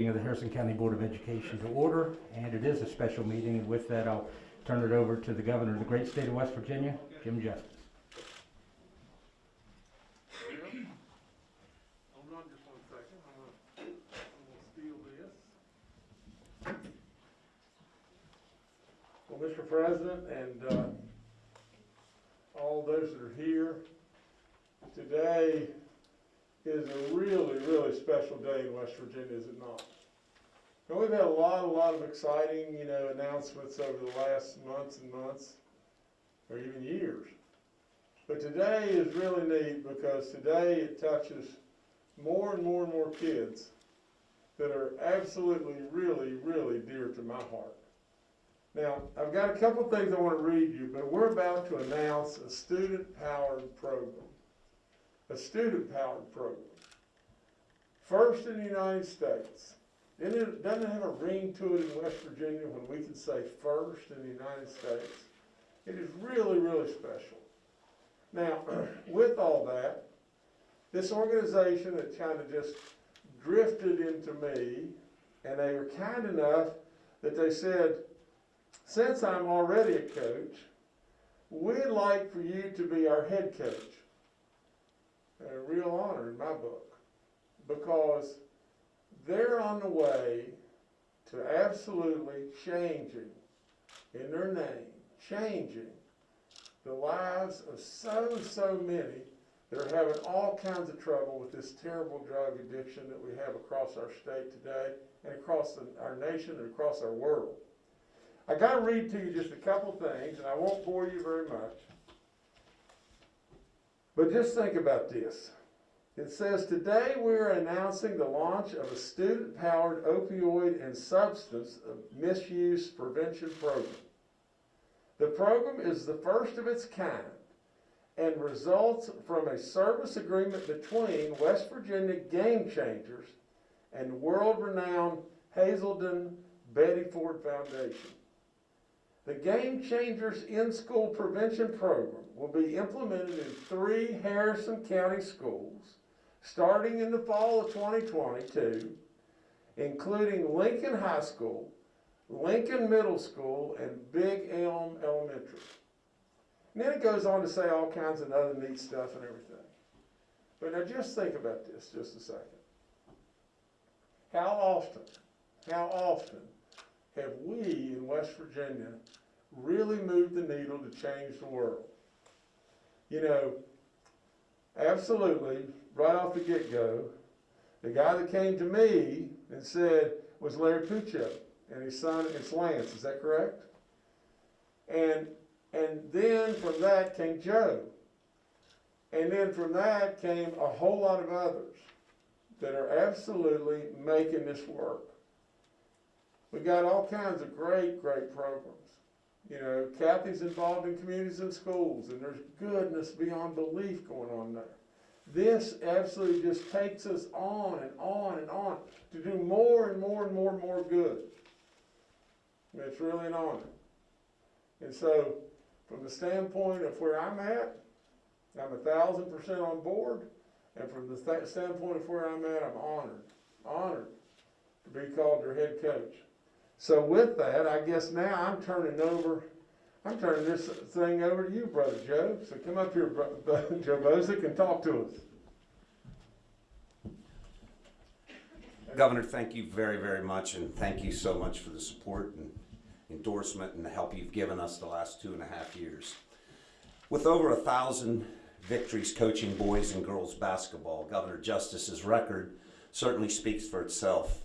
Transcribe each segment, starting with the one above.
Of the Harrison County Board of Education to order, and it is a special meeting, and with that, I'll turn it over to the governor of the great state of West Virginia, Jim Justice. Well, Mr. President and, uh, all those that are here, today is a really, really special day in West Virginia, is it not? And we've had a lot, a lot of exciting, you know, announcements over the last months and months, or even years. But today is really neat because today it touches more and more and more kids that are absolutely, really, really dear to my heart. Now, I've got a couple things I want to read you, but we're about to announce a student-powered program. A student-powered program. First in the United States. And it doesn't have a ring to it in West Virginia when we can say first in the United States. It is really, really special. Now, with all that, this organization that kind of just drifted into me, and they were kind enough that they said, since I'm already a coach, we'd like for you to be our head coach. A real honor in my book, because they're on the way to absolutely changing, in their name, changing the lives of so, so many that are having all kinds of trouble with this terrible drug addiction that we have across our state today and across the, our nation and across our world. I got to read to you just a couple things, and I won't bore you very much. But just think about this. It says, Today we're announcing the launch of a student powered opioid and substance misuse prevention program. The program is the first of its kind and results from a service agreement between West Virginia Game Changers and world renowned Hazelden Betty Ford Foundation. The Game Changers in School Prevention Program will be implemented in three Harrison County schools starting in the fall of 2022, including Lincoln High School, Lincoln Middle School, and Big Elm Elementary. And then it goes on to say all kinds of other neat stuff and everything. But now just think about this just a second. How often, how often have we in West Virginia really moved the needle to change the world? You know, absolutely, right off the get-go, the guy that came to me and said was Larry Puccio, and his son is Lance, is that correct? And, and then from that came Joe. And then from that came a whole lot of others that are absolutely making this work. We got all kinds of great, great programs. You know, Kathy's involved in communities and schools, and there's goodness beyond belief going on there. This absolutely just takes us on and on and on to do more and more and more and more good. It's really an honor. And so, from the standpoint of where I'm at, I'm a thousand percent on board. And from the th- standpoint of where I'm at, I'm honored, honored to be called your head coach. So with that, I guess now I'm turning over, I'm turning this thing over to you, Brother Joe. So come up here, Bro- Joe Boczek, and talk to us. Governor, thank you very, very much, and thank you so much for the support and endorsement and the help you've given us the last two and a half years. With over a thousand victories coaching boys and girls basketball, Governor Justice's record certainly speaks for itself.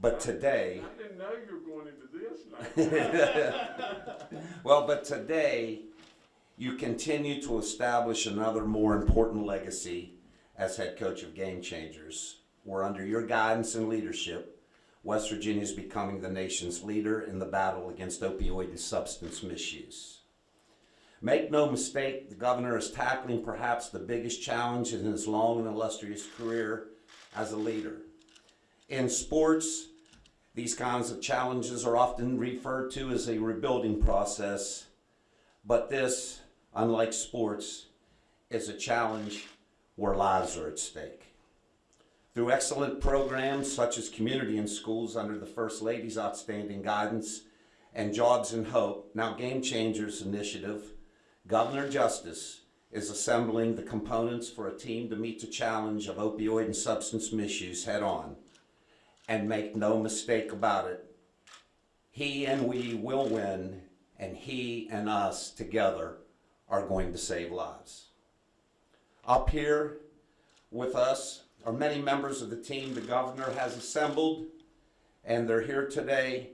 But today, I didn't know you were going into this well, but today, you continue to establish another more important legacy as head coach of Game Changers, where under your guidance and leadership, West Virginia is becoming the nation's leader in the battle against opioid and substance misuse. Make no mistake, the governor is tackling perhaps the biggest challenge in his long and illustrious career as a leader. In sports, these kinds of challenges are often referred to as a rebuilding process, but this, unlike sports, is a challenge where lives are at stake. Through excellent programs such as Community in Schools under the First Lady's outstanding guidance and Jobs and Hope, now Game Changers Initiative, Governor Justice is assembling the components for a team to meet the challenge of opioid and substance misuse head on. And make no mistake about it, he and we will win, and he and us together are going to save lives. Up here with us are many members of the team the governor has assembled, and they're here today,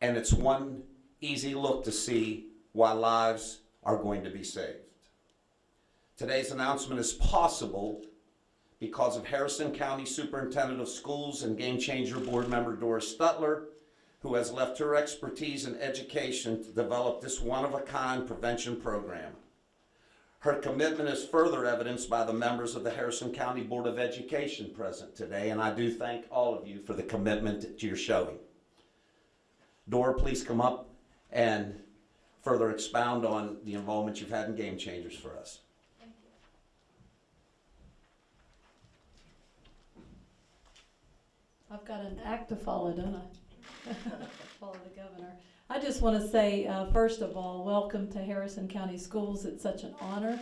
and it's one easy look to see why lives are going to be saved. Today's announcement is possible because of Harrison County Superintendent of Schools and Game Changer Board member Doris Stutler, who has left her expertise in education to develop this one-of-a-kind prevention program. Her commitment is further evidenced by the members of the Harrison County Board of Education present today, and I do thank all of you for the commitment that you're showing. Dora, please come up and further expound on the involvement you've had in Game Changers for us. I've got an act to follow, don't I? Follow the governor. I just want to say, uh, first of all, welcome to Harrison County Schools. It's such an honor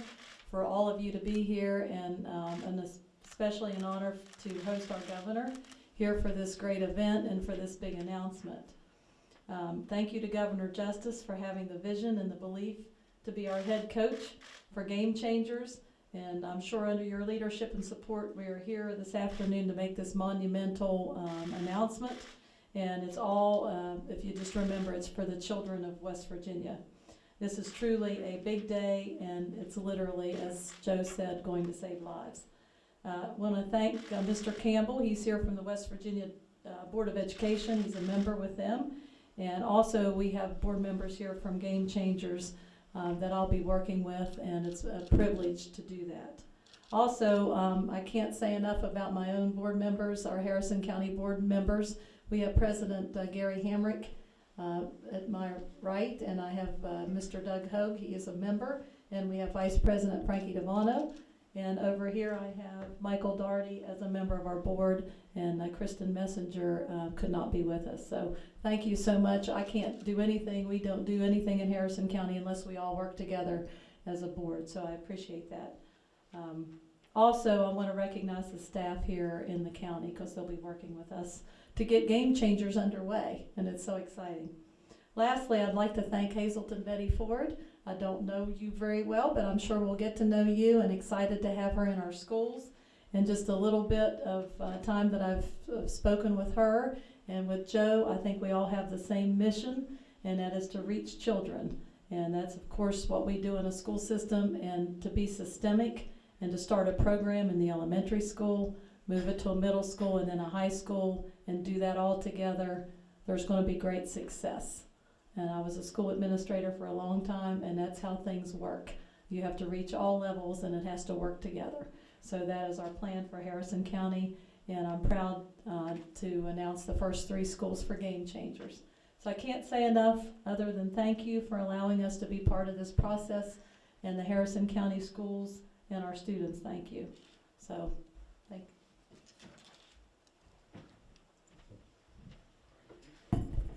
for all of you to be here and, um, and especially an honor to host our governor here for this great event and for this big announcement. Um, thank you to Governor Justice for having the vision and the belief to be our head coach for Game Changers. And I'm sure under your leadership and support, we are here this afternoon to make this monumental um, announcement. And it's all, uh, if you just remember, it's for the children of West Virginia. This is truly a big day, and it's literally, as Joe said, going to save lives. Uh, Want to thank uh, Mr. Campbell. He's here from the West Virginia uh, Board of Education. He's a member with them. And also, we have board members here from Game Changers um, that I'll be working with, and it's a privilege to do that. Also, um, I can't say enough about my own board members, our Harrison County board members. We have President uh, Gary Hamrick uh, at my right, and I have uh, Mr. Doug Hoag, he is a member, and we have Vice President Frankie Devano. And over here, I have Michael Darty as a member of our board, and uh, Kristen Messenger uh, could not be with us. So thank you so much. I can't do anything, we don't do anything in Harrison County unless we all work together as a board, so I appreciate that. Um, Also, I want to recognize the staff here in the county, because they'll be working with us to get Game Changers underway, and it's so exciting. Lastly, I'd like to thank Hazelden Betty Ford. I don't know you very well, but I'm sure we'll get to know you and excited to have her in our schools. And just a little bit of uh, time that I've uh, spoken with her and with Joe, I think we all have the same mission, and that is to reach children. And that's, of course, what we do in a school system, and to be systemic and to start a program in the elementary school, move it to a middle school and then a high school, and do that all together, there's going to be great success. And I was a school administrator for a long time, and that's how things work. You have to reach all levels, and it has to work together. So that is our plan for Harrison County, and I'm proud uh, to announce the first three schools for Game Changers. So I can't say enough other than thank you for allowing us to be part of this process, and the Harrison County schools and our students, thank you. So, thank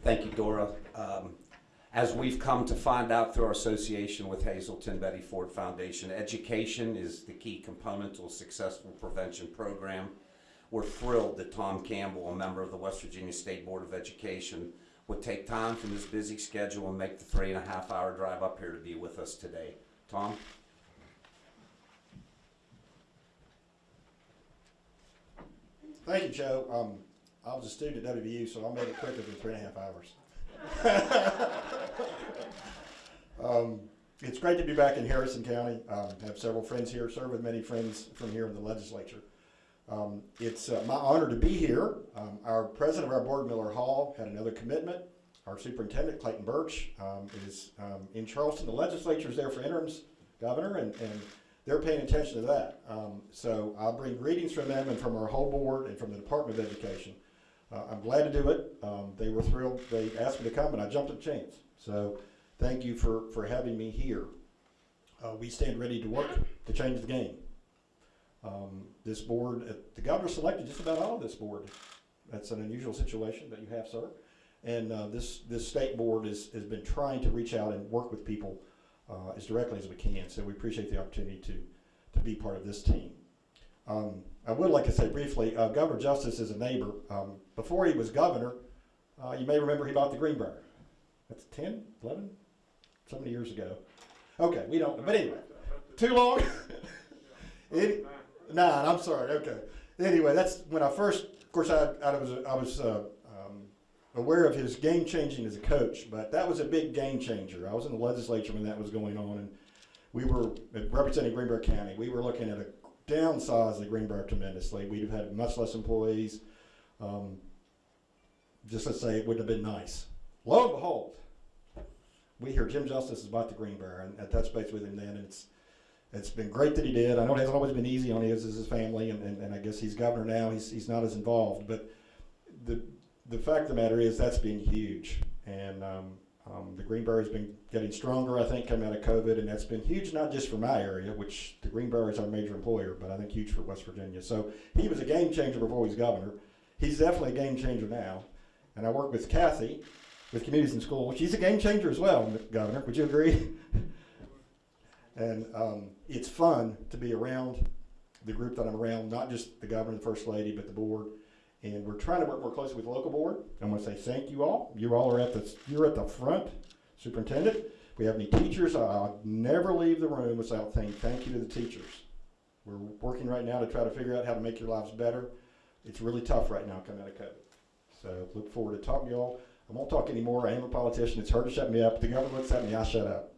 Thank you, Dora. Um, As we've come to find out through our association with Hazelden Betty Ford Foundation, education is the key component to a successful prevention program. We're thrilled that Tom Campbell, a member of the West Virginia State Board of Education, would take time from his busy schedule and make the three and a half hour drive up here to be with us today. Tom? Thank you, Joe. Um, I was a student at WVU, so I made it quicker than three and a half hours. um, it's great to be back in Harrison County. Um, have several friends here, serve with many friends from here in the legislature. Um, it's uh, my honor to be here. Um, our president of our board, Miller Hall, had another commitment. Our superintendent, Clayton Burch, um, is um, in Charleston. The legislature is there for interims, governor, and, and they're paying attention to that. So I'll bring greetings from them and from our whole board and from the Department of Education. Uh, I'm glad to do it. They were thrilled. They asked me to come and I jumped at the chance. So thank you for, for having me here. Uh, we stand ready to work to change the game. Um, this board, uh, the governor selected just about all of this board. That's an unusual situation that you have, sir. And uh, this, this state board is, has been trying to reach out and work with people uh, as directly as we can. So we appreciate the opportunity to, to be part of this team. Um, I would like to say briefly, uh, Governor Justice is a neighbor. Um, before he was governor, uh, you may remember he bought the Greenbrier. That's 10, 11, so many years ago. Okay, we don't, but anyway, too long? Any- Nine, I'm sorry, okay. Anyway, that's when I first, of course, I, I was, I was uh, um, aware of his game changing as a coach, but that was a big game changer. I was in the legislature when that was going on, and we were representing Greenbrier County. We were looking at a downsize the Greenbrier tremendously. We'd have had much less employees. Um, just let's say it wouldn't have been nice. Lo and behold, we hear Jim Justice is about the green Greenbrier, and I touched base with him then, and it's it's been great that he did. I know it hasn't always been easy on his, his family, and, and, and I guess he's governor now. He's, he's not as involved, but the the fact of the matter is that's been huge, and um, um, the Greenbrier has been getting stronger. I think coming out of COVID, and that's been huge not just for my area, which the green Greenbrier is our major employer, but I think huge for West Virginia. So he was a game changer before he was governor. He's definitely a game changer now, and I work with Kathy with Communities in School. She's a game changer as well, Governor. Would you agree? And um, it's fun to be around the group that I'm around, not just the governor the first lady, but the board. And we're trying to work more closely with the local board. I want to say thank you all. You all are at the you're at the front, superintendent. We have any teachers, I'll never leave the room without saying thank you to the teachers. We're working right now to try to figure out how to make your lives better. It's really tough right now coming out of COVID. So look forward to talking to you all. I won't talk anymore. I am a politician. It's hard to shut me up. The governor looks at me, I shut up.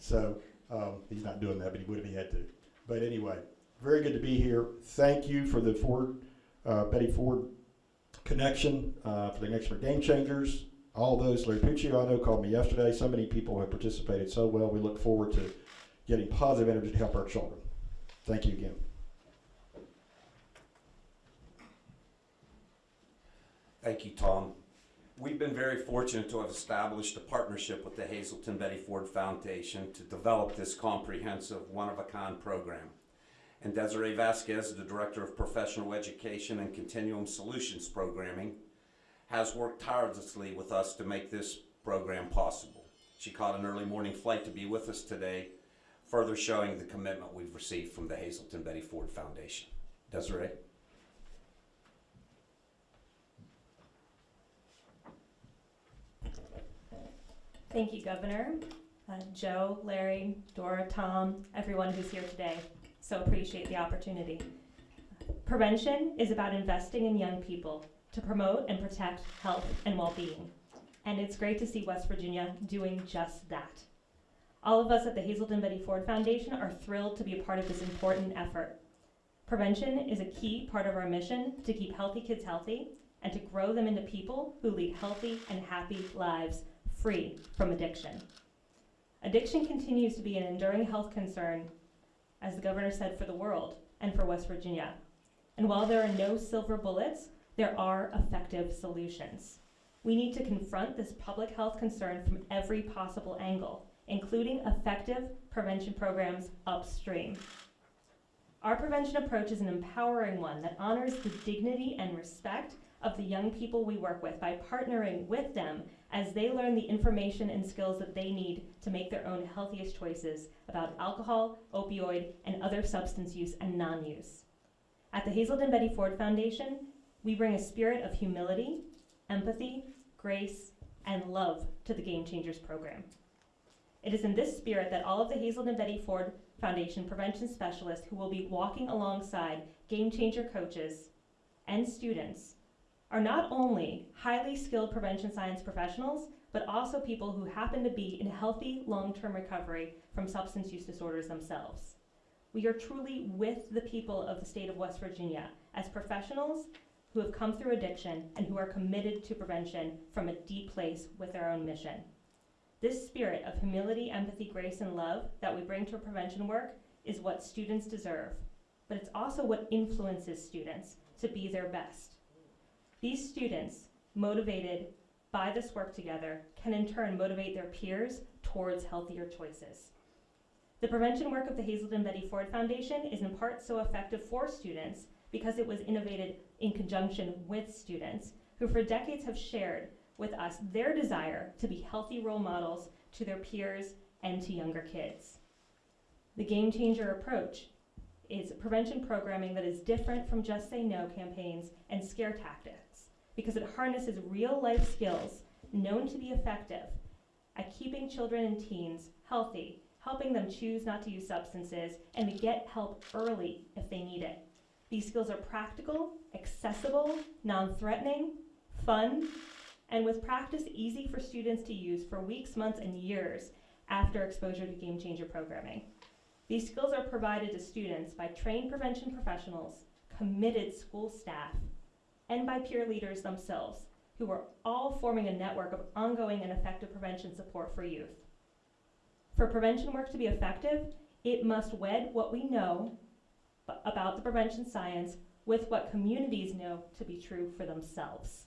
So um, he's not doing that, but he would if he had to. But anyway, very good to be here. Thank you for the Ford, uh, Betty Ford connection, uh, for the connection for Game Changers. All those, Larry Puccio, I know, called me yesterday. So many people have participated so well. We look forward to getting positive energy to help our children. Thank you again. Thank you, Tom. We've been very fortunate to have established a partnership with the Hazelden Betty Ford Foundation to develop this comprehensive, one-of-a-kind program. And Desiree Vasquez, the Director of Professional Education and Continuum Solutions Programming, has worked tirelessly with us to make this program possible. She caught an early morning flight to be with us today, further showing the commitment we've received from the Hazelden Betty Ford Foundation. Desiree? Thank you, Governor, uh, Joe, Larry, Dora, Tom, everyone who's here today. So appreciate the opportunity. Prevention is about investing in young people to promote and protect health and well-being. And it's great to see West Virginia doing just that. All of us at the Hazelden Betty Ford Foundation are thrilled to be a part of this important effort. Prevention is a key part of our mission to keep healthy kids healthy and to grow them into people who lead healthy and happy lives free from addiction. Addiction continues to be an enduring health concern, as the governor said, for the world and for West Virginia. And while there are no silver bullets, there are effective solutions. We need to confront this public health concern from every possible angle, including effective prevention programs upstream. Our prevention approach is an empowering one that honors the dignity and respect of the young people we work with by partnering with them as they learn the information and skills that they need to make their own healthiest choices about alcohol, opioid, and other substance use and non use. At the Hazelden Betty Ford Foundation, we bring a spirit of humility, empathy, grace, and love to the Game Changers program. It is in this spirit that all of the Hazelden Betty Ford Foundation prevention specialists who will be walking alongside Game Changer coaches and students are not only highly skilled prevention science professionals, but also people who happen to be in healthy long term recovery from substance use disorders themselves. We are truly with the people of the state of West Virginia as professionals who have come through addiction and who are committed to prevention from a deep place with our own mission. This spirit of humility, empathy, grace, and love that we bring to prevention work is what students deserve, but it's also what influences students to be their best. These students, motivated by this work together, can in turn motivate their peers towards healthier choices. The prevention work of the Hazelden Betty Ford Foundation is in part so effective for students because it was innovated in conjunction with students who for decades have shared with us their desire to be healthy role models to their peers and to younger kids. The game changer approach is prevention programming that is different from just say no campaigns and scare tactics because it harnesses real life skills known to be effective at keeping children and teens healthy, helping them choose not to use substances, and to get help early if they need it. These skills are practical, accessible, non threatening, fun, and with practice easy for students to use for weeks, months, and years after exposure to game changer programming. These skills are provided to students by trained prevention professionals, committed school staff, and by peer leaders themselves, who are all forming a network of ongoing and effective prevention support for youth. For prevention work to be effective, it must wed what we know about the prevention science with what communities know to be true for themselves.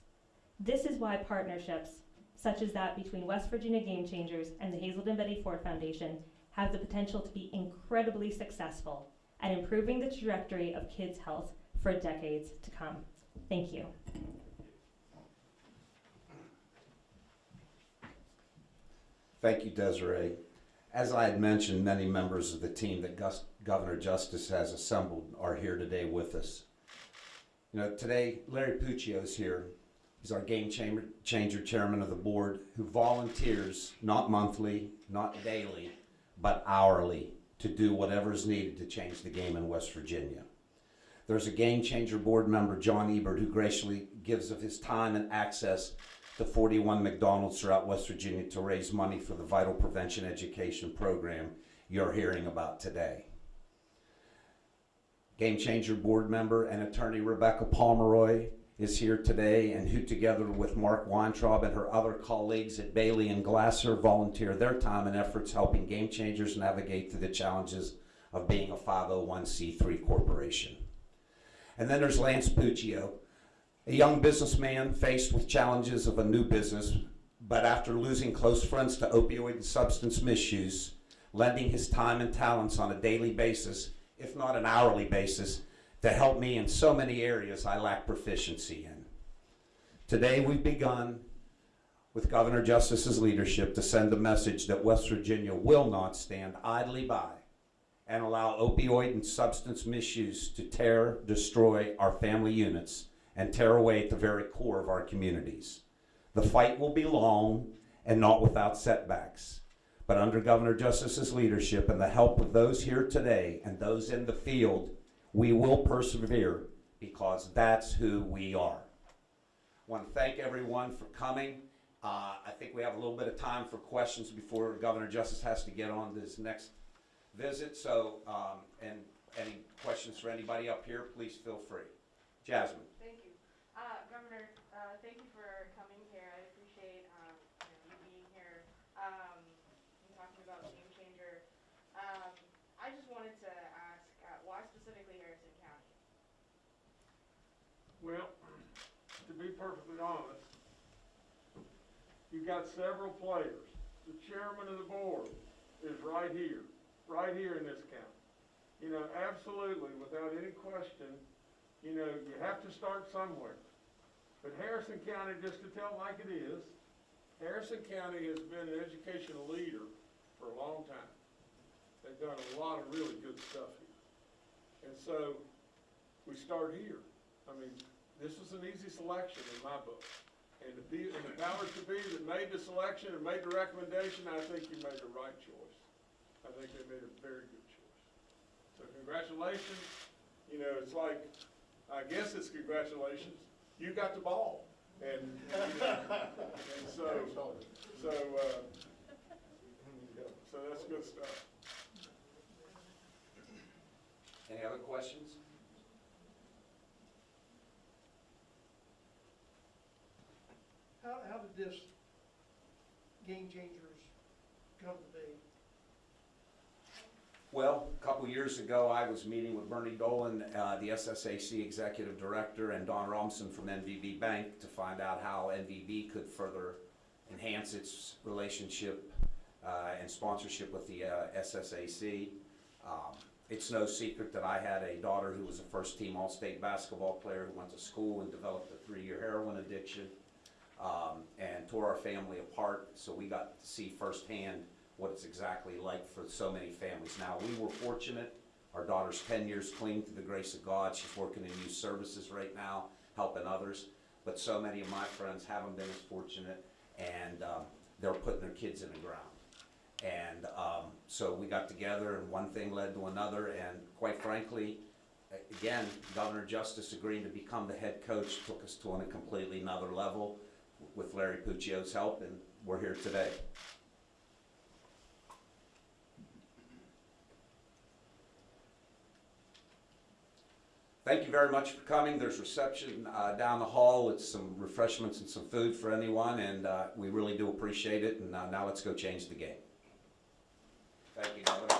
This is why partnerships, such as that between West Virginia Game Changers and the Hazelden Betty Ford Foundation, have the potential to be incredibly successful at improving the trajectory of kids' health for decades to come. Thank you. Thank you, Desiree. As I had mentioned, many members of the team that Gus- Governor Justice has assembled are here today with us. You know, today Larry Puccio is here. He's our game changer, changer chairman of the board who volunteers not monthly, not daily, but hourly to do whatever is needed to change the game in West Virginia. There's a game changer board member, John Ebert, who graciously gives of his time and access to 41 McDonald's throughout West Virginia to raise money for the vital prevention education program you're hearing about today. Game Changer board member and attorney Rebecca Pomeroy is here today and who together with Mark Weintraub and her other colleagues at Bailey and Glasser volunteer their time and efforts helping Game Changers navigate through the challenges of being a 501c3 corporation. And then there's Lance Puccio, a young businessman faced with challenges of a new business, but after losing close friends to opioid and substance misuse, lending his time and talents on a daily basis, if not an hourly basis, to help me in so many areas I lack proficiency in. Today we've begun with Governor Justice's leadership to send a message that West Virginia will not stand idly by and allow opioid and substance misuse to tear, destroy our family units and tear away at the very core of our communities. The fight will be long and not without setbacks. But under Governor Justice's leadership and the help of those here today and those in the field, we will persevere because that's who we are. I want to thank everyone for coming. Uh, I think we have a little bit of time for questions before Governor Justice has to get on this next visit. So, um, and any questions for anybody up here, please feel free. Jasmine. Thank you. Uh, Governor, uh, thank you for coming here. I appreciate, um, you know, you being here, um, and talking about Game Changer. Um, I just wanted to ask, uh, why specifically Harrison County? Well, to be perfectly honest, you've got several players. The chairman of the board is right here, right here in this county. You know, absolutely, without any question, you know, you have to start somewhere. But Harrison County, just to tell like it is, Harrison County has been an educational leader for a long time. They've done a lot of really good stuff here. And so, we start here. I mean, this was an easy selection in my book. And the, the powers to be that made the selection and made the recommendation, I think you made the right choice. I think they made a very good choice. So congratulations, you know, it's like, I guess it's congratulations, you got the ball. And, you know, and so, so, uh, so that's good stuff. Any other questions? How, how did this Game Changers come to be? Well, a couple years ago, I was meeting with Bernie Dolan, uh, the SSAC Executive Director, and Don Robinson from MVB Bank to find out how MVB could further enhance its relationship uh, and sponsorship with the uh, SSAC. Um, It's no secret that I had a daughter who was a first-team All-State basketball player who went to school and developed a three-year heroin addiction um, and tore our family apart. So we got to see firsthand what it's exactly like for so many families. Now, we were fortunate. Our daughter's 10 years clean through the grace of God. She's working in youth services right now, helping others. But so many of my friends haven't been as fortunate, and um, they're putting their kids in the ground. And um, so we got together, and one thing led to another, and quite frankly, again, Governor Justice agreeing to become the head coach took us to a completely another level with Larry Puccio's help, and we're here today. Thank you very much for coming. There's reception uh, down the hall. It's some refreshments and some food for anyone, and uh, we really do appreciate it. And uh, now let's go change the game. Thank you.